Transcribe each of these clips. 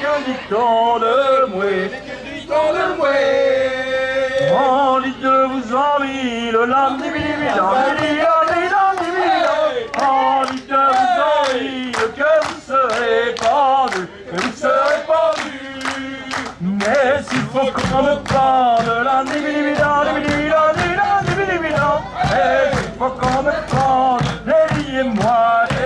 que dicton de moi Dit-on de moi On dit de vous envie le lundi, lundi, lundi, lundi, On dit de vous envie que vous serez pendu, que vous serez pendu. Mais s'il faut qu'on me prenne lundi, lundi, lundi, lundi, lundi, lundi, lundi, lundi, lundi, lundi, lundi, lundi, lundi, lundi,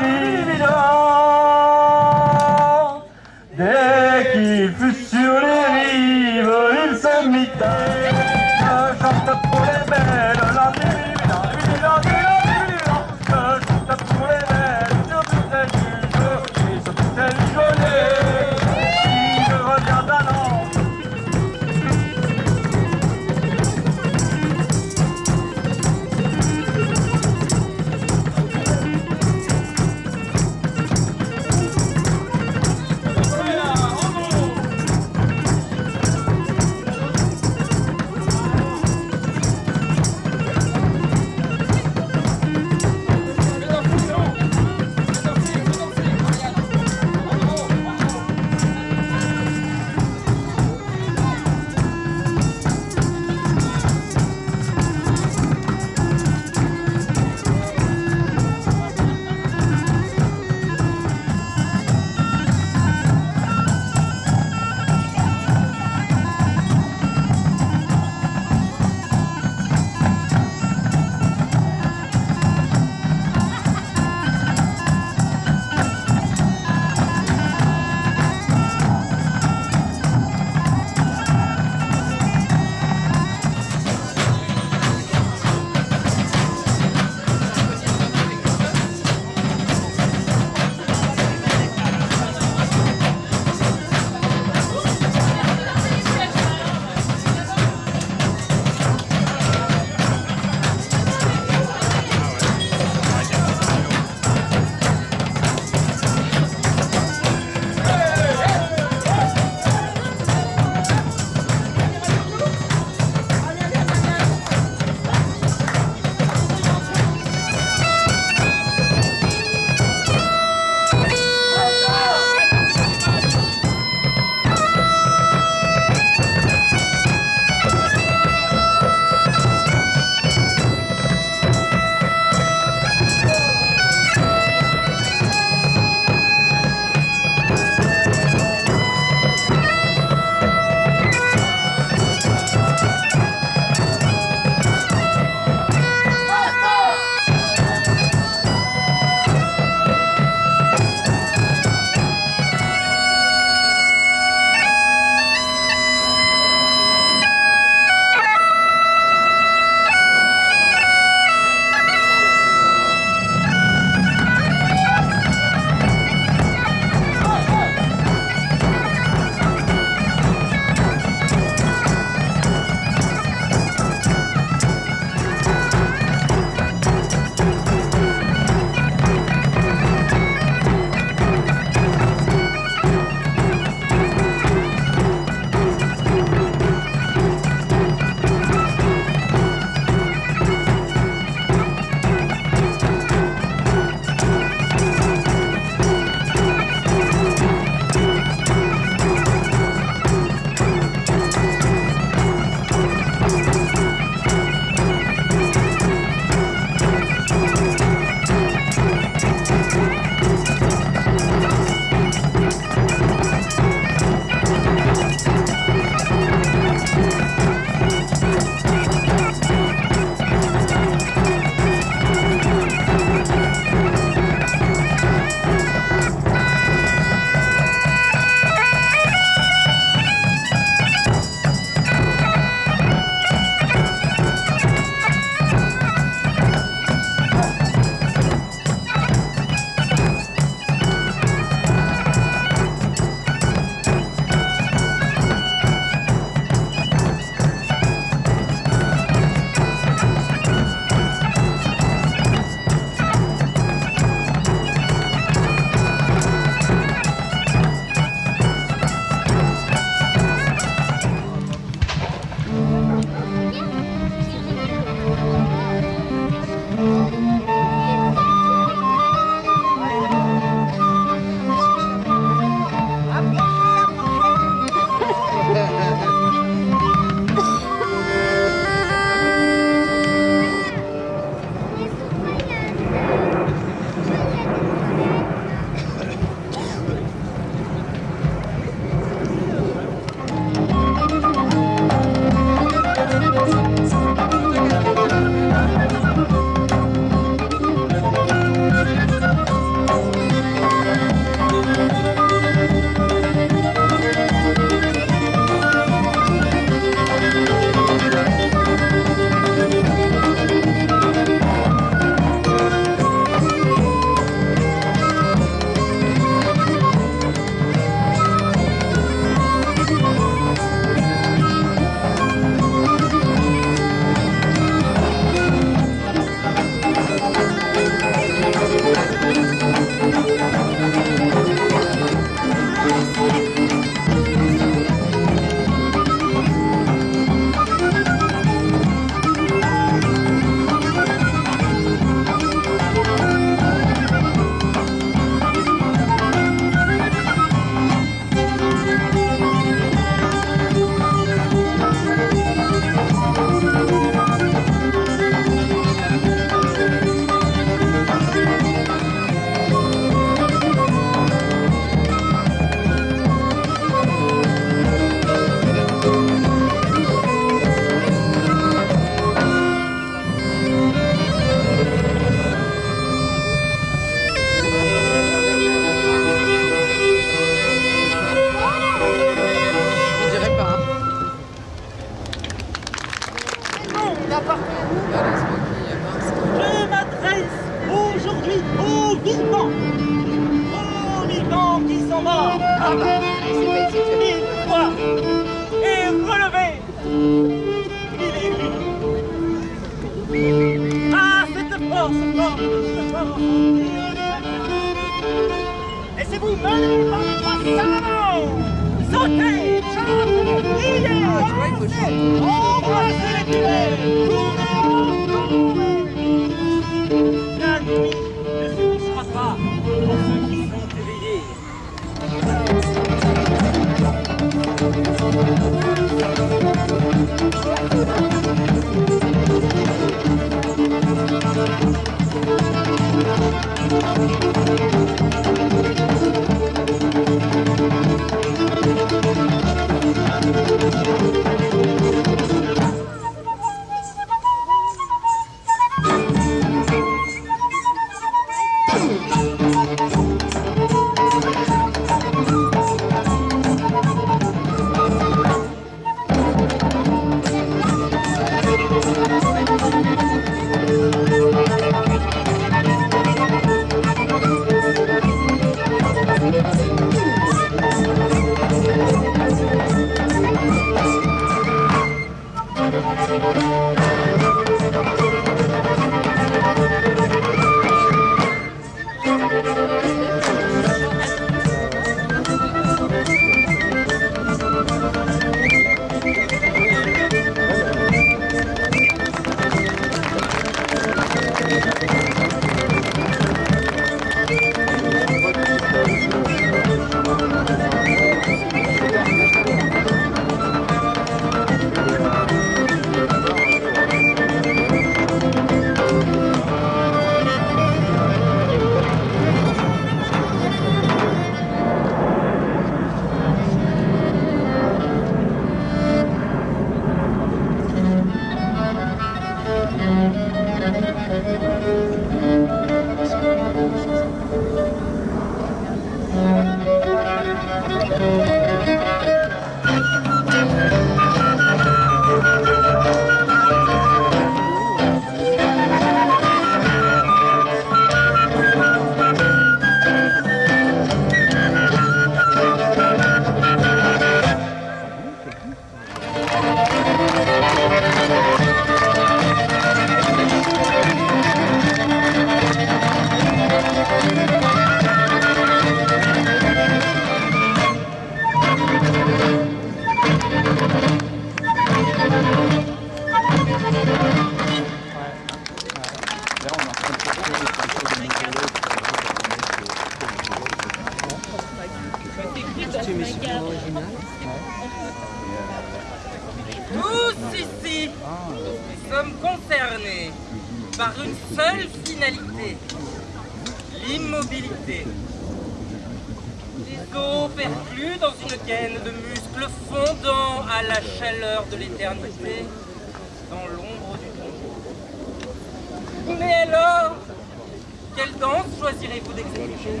choisirez-vous d'exécuter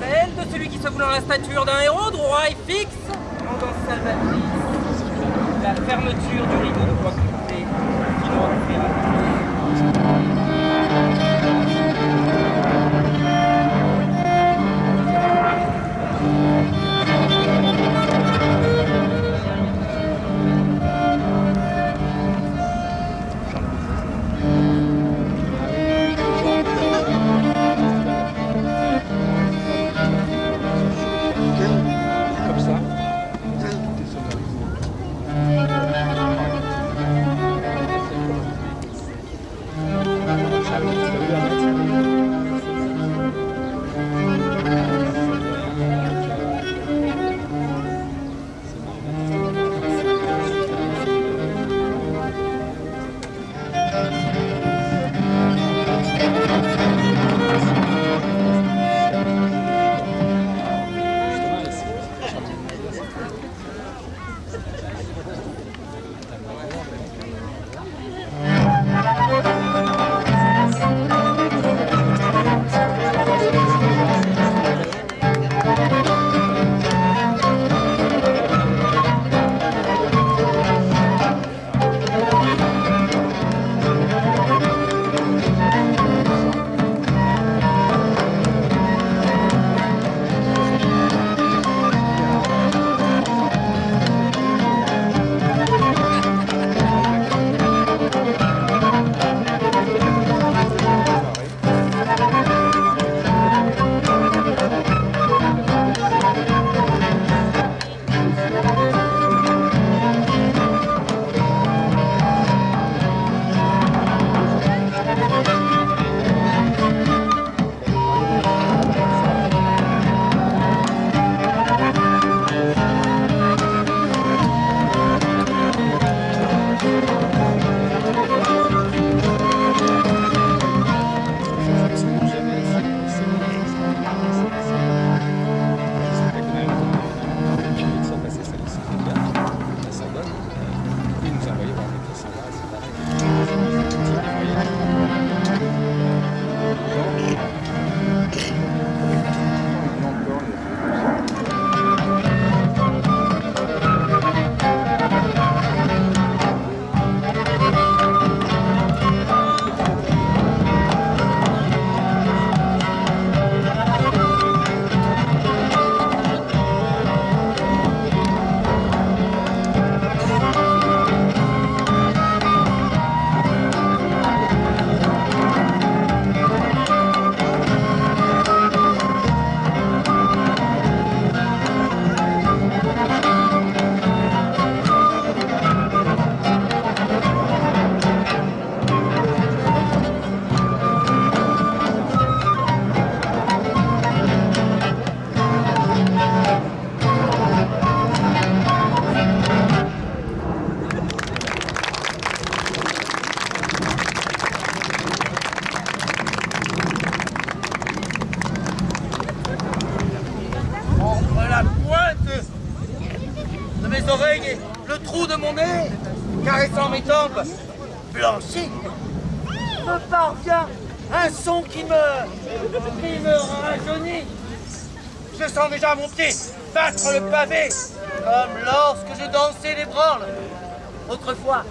Celle de celui qui se voulant la stature d'un héros, droit et fixe, dans salvatrice, la fermeture du rideau de bois coupé qui nous sens déjà mon pied battre le pavé, comme lorsque je dansais les branles, autrefois.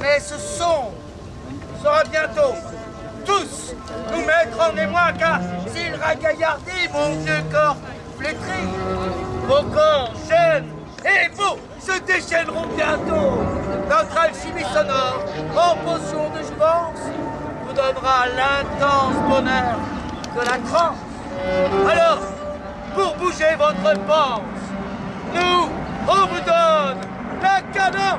Mais ce son sera bientôt tous nous mettre en émoi, car s'il ragaillardit mon vieux corps flétri, vos corps jeunes et beaux se déchaîneront bientôt. Notre alchimie sonore, en potion de jouvence, vous donnera l'intense bonheur que la transe. Alors, pour bouger votre pense. Nous, on vous donne la canon